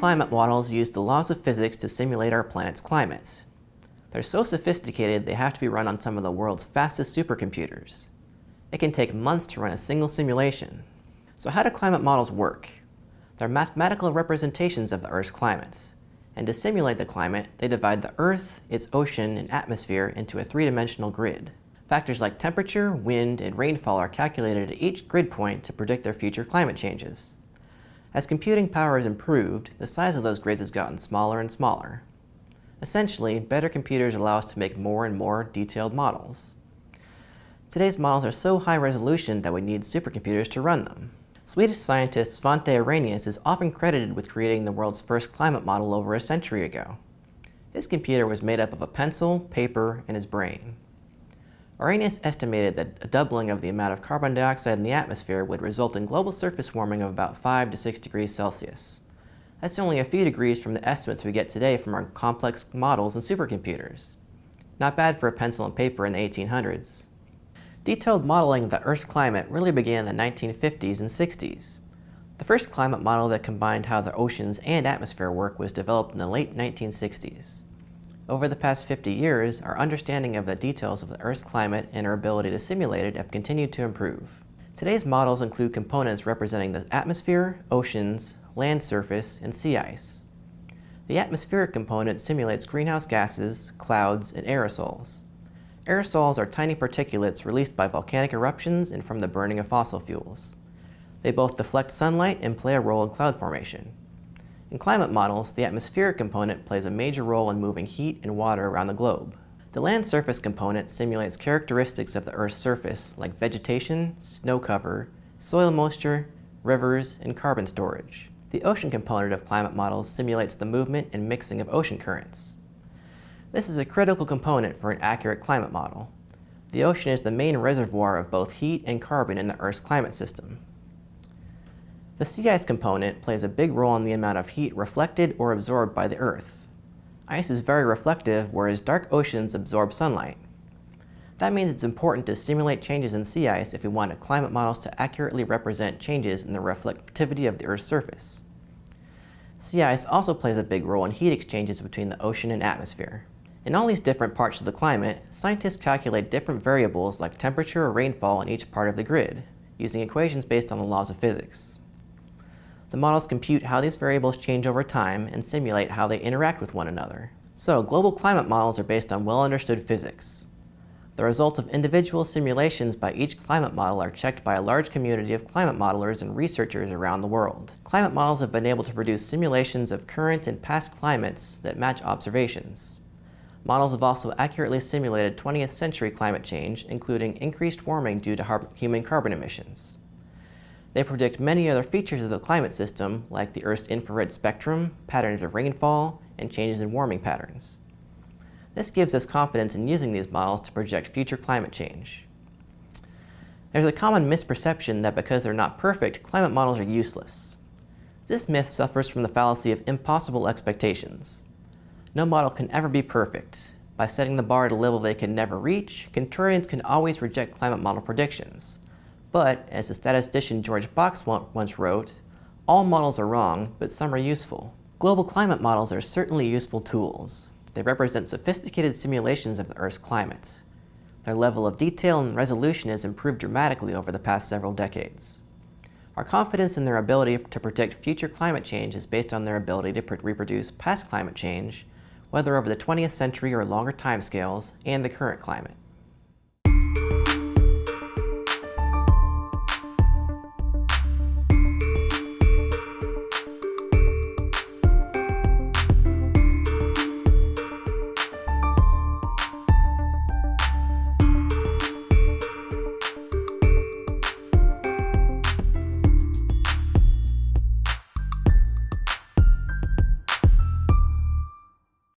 climate models use the laws of physics to simulate our planet's climates. They're so sophisticated they have to be run on some of the world's fastest supercomputers. It can take months to run a single simulation. So how do climate models work? They're mathematical representations of the Earth's climates. And to simulate the climate, they divide the Earth, its ocean, and atmosphere into a three-dimensional grid. Factors like temperature, wind, and rainfall are calculated at each grid point to predict their future climate changes. As computing power has improved, the size of those grids has gotten smaller and smaller. Essentially, better computers allow us to make more and more detailed models. Today's models are so high resolution that we need supercomputers to run them. Swedish scientist Svante Arrhenius is often credited with creating the world's first climate model over a century ago. His computer was made up of a pencil, paper, and his brain. Arrhenius estimated that a doubling of the amount of carbon dioxide in the atmosphere would result in global surface warming of about 5 to 6 degrees Celsius. That's only a few degrees from the estimates we get today from our complex models and supercomputers. Not bad for a pencil and paper in the 1800s. Detailed modeling of the Earth's climate really began in the 1950s and 60s. The first climate model that combined how the oceans and atmosphere work was developed in the late 1960s. Over the past 50 years, our understanding of the details of the Earth's climate and our ability to simulate it have continued to improve. Today's models include components representing the atmosphere, oceans, land surface, and sea ice. The atmospheric component simulates greenhouse gases, clouds, and aerosols. Aerosols are tiny particulates released by volcanic eruptions and from the burning of fossil fuels. They both deflect sunlight and play a role in cloud formation. In climate models, the atmospheric component plays a major role in moving heat and water around the globe. The land surface component simulates characteristics of the Earth's surface like vegetation, snow cover, soil moisture, rivers, and carbon storage. The ocean component of climate models simulates the movement and mixing of ocean currents. This is a critical component for an accurate climate model. The ocean is the main reservoir of both heat and carbon in the Earth's climate system. The sea ice component plays a big role in the amount of heat reflected or absorbed by the Earth. Ice is very reflective, whereas dark oceans absorb sunlight. That means it's important to simulate changes in sea ice if we want climate models to accurately represent changes in the reflectivity of the Earth's surface. Sea ice also plays a big role in heat exchanges between the ocean and atmosphere. In all these different parts of the climate, scientists calculate different variables like temperature or rainfall in each part of the grid, using equations based on the laws of physics. The models compute how these variables change over time and simulate how they interact with one another. So, global climate models are based on well-understood physics. The results of individual simulations by each climate model are checked by a large community of climate modelers and researchers around the world. Climate models have been able to produce simulations of current and past climates that match observations. Models have also accurately simulated 20th century climate change, including increased warming due to human carbon emissions. They predict many other features of the climate system, like the Earth's infrared spectrum, patterns of rainfall, and changes in warming patterns. This gives us confidence in using these models to project future climate change. There's a common misperception that because they're not perfect, climate models are useless. This myth suffers from the fallacy of impossible expectations. No model can ever be perfect. By setting the bar at a level they can never reach, contrarians can always reject climate model predictions. But, as the statistician George Box once wrote, all models are wrong, but some are useful. Global climate models are certainly useful tools. They represent sophisticated simulations of the Earth's climate. Their level of detail and resolution has improved dramatically over the past several decades. Our confidence in their ability to predict future climate change is based on their ability to reproduce past climate change, whether over the 20th century or longer timescales, and the current climate.